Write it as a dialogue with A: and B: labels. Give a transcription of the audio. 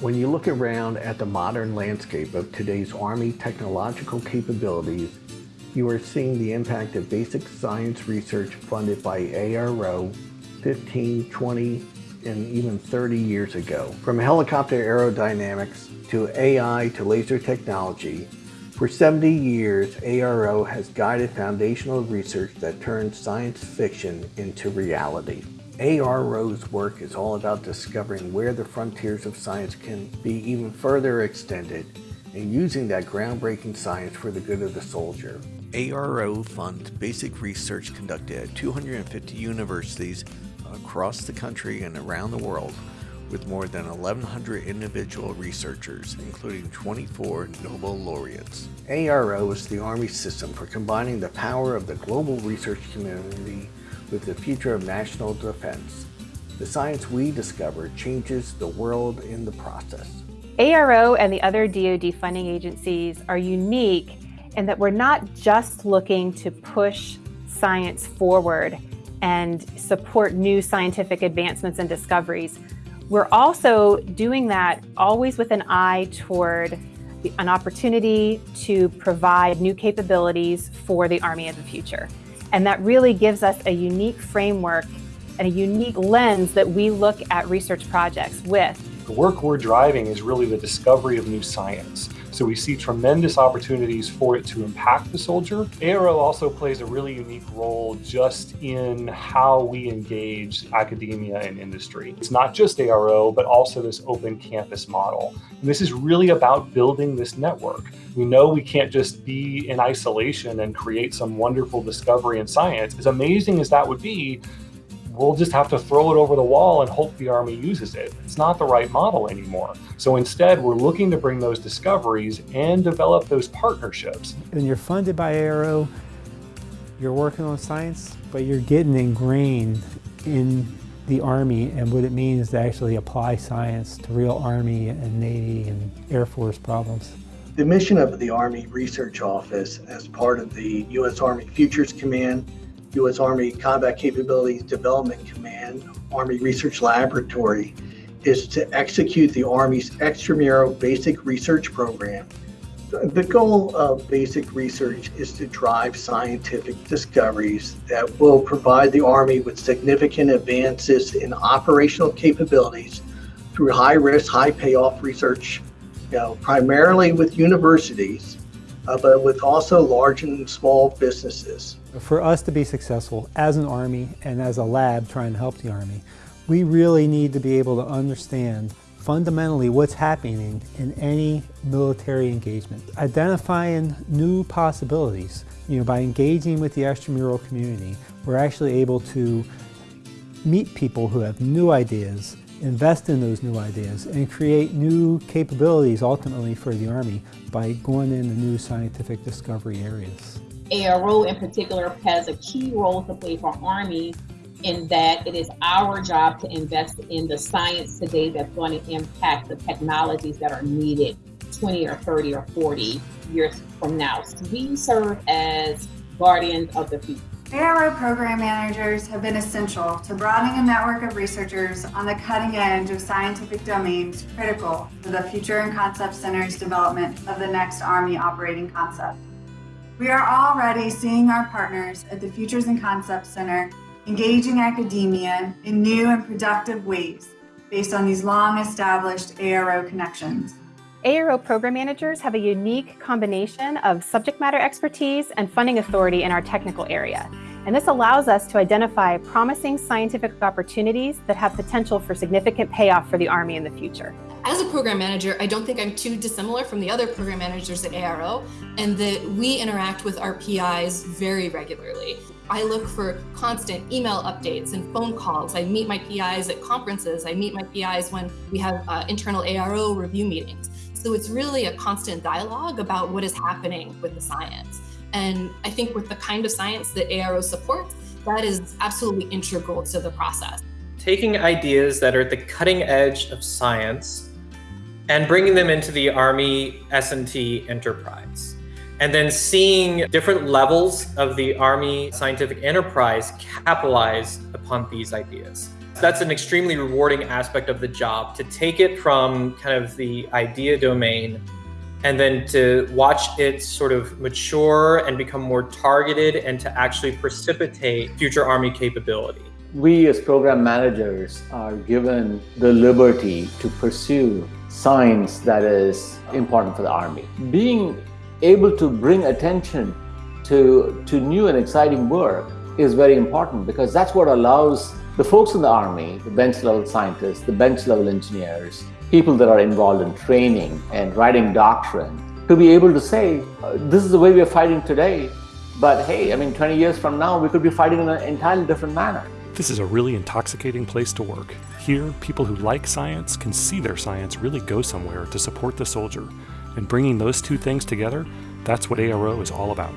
A: When you look around at the modern landscape of today's Army technological capabilities, you are seeing the impact of basic science research funded by ARO 15, 20, and even 30 years ago. From helicopter aerodynamics to AI to laser technology, for 70 years, ARO has guided foundational research that turns science fiction into reality. ARO's work is all about discovering where the frontiers of science can be even further extended and using that groundbreaking science for the good of the soldier. ARO funds basic research conducted at 250 universities across the country and around the world with more than 1,100 individual researchers, including 24 Nobel laureates. ARO is the Army system for combining the power of the global research community with the future of national defense. The science we discover changes the world in the process.
B: ARO and the other DoD funding agencies are unique in that we're not just looking to push science forward and support new scientific advancements and discoveries. We're also doing that always with an eye toward an opportunity to provide new capabilities for the Army of the future. And that really gives us a unique framework and a unique lens that we look at research projects with.
C: The work we're driving is really the discovery of new science. So we see tremendous opportunities for it to impact the soldier. ARO also plays a really unique role just in how we engage academia and industry. It's not just ARO, but also this open campus model. And this is really about building this network. We know we can't just be in isolation and create some wonderful discovery in science. As amazing as that would be, we'll just have to throw it over the wall and hope the Army uses it. It's not the right model anymore. So instead, we're looking to bring those discoveries and develop those partnerships.
D: When you're funded by ARO, you're working on science, but you're getting ingrained in the Army and what it means to actually apply science to real Army and Navy and Air Force problems.
A: The mission of the Army Research Office as part of the U.S. Army Futures Command U.S. Army Combat Capabilities Development Command, Army Research Laboratory, is to execute the Army's extramural basic research program. The goal of basic research is to drive scientific discoveries that will provide the Army with significant advances in operational capabilities through high risk, high payoff research, you know, primarily with universities, uh, but with also large and small businesses.
D: For us to be successful as an Army and as a lab trying to help the Army, we really need to be able to understand fundamentally what's happening in any military engagement. Identifying new possibilities, you know, by engaging with the extramural community, we're actually able to meet people who have new ideas invest in those new ideas and create new capabilities ultimately for the Army by going into new scientific discovery areas.
E: ARO in particular has a key role to play for Army in that it is our job to invest in the science today that's going to impact the technologies that are needed 20 or 30 or 40 years from now. So we serve as guardians of the future.
F: ARO program managers have been essential to broadening a network of researchers on the cutting edge of scientific domains critical for the Future and Concept Center's development of the next Army operating concept. We are already seeing our partners at the Futures and Concept Center engaging academia in new and productive ways based on these long established ARO connections.
B: ARO program managers have a unique combination of subject matter expertise and funding authority in our technical area. And this allows us to identify promising scientific opportunities that have potential for significant payoff for the Army in the future.
G: As a program manager, I don't think I'm too dissimilar from the other program managers at ARO, and that we interact with our PIs very regularly. I look for constant email updates and phone calls. I meet my PIs at conferences. I meet my PIs when we have uh, internal ARO review meetings. So it's really a constant dialogue about what is happening with the science. And I think with the kind of science that ARO supports, that is absolutely integral to the process.
H: Taking ideas that are at the cutting edge of science and bringing them into the Army S&T enterprise. And then seeing different levels of the Army scientific enterprise capitalize upon these ideas. That's an extremely rewarding aspect of the job to take it from kind of the idea domain and then to watch it sort of mature and become more targeted and to actually precipitate future Army capability.
I: We as program managers are given the liberty to pursue science that is important for the Army. Being able to bring attention to, to new and exciting work is very important because that's what allows the folks in the Army, the bench level scientists, the bench level engineers, people that are involved in training and writing doctrine, to be able to say, uh, this is the way we are fighting today, but hey, I mean, 20 years from now, we could be fighting in an entirely different manner.
J: This is a really intoxicating place to work. Here, people who like science can see their science really go somewhere to support the soldier. And bringing those two things together, that's what ARO is all about.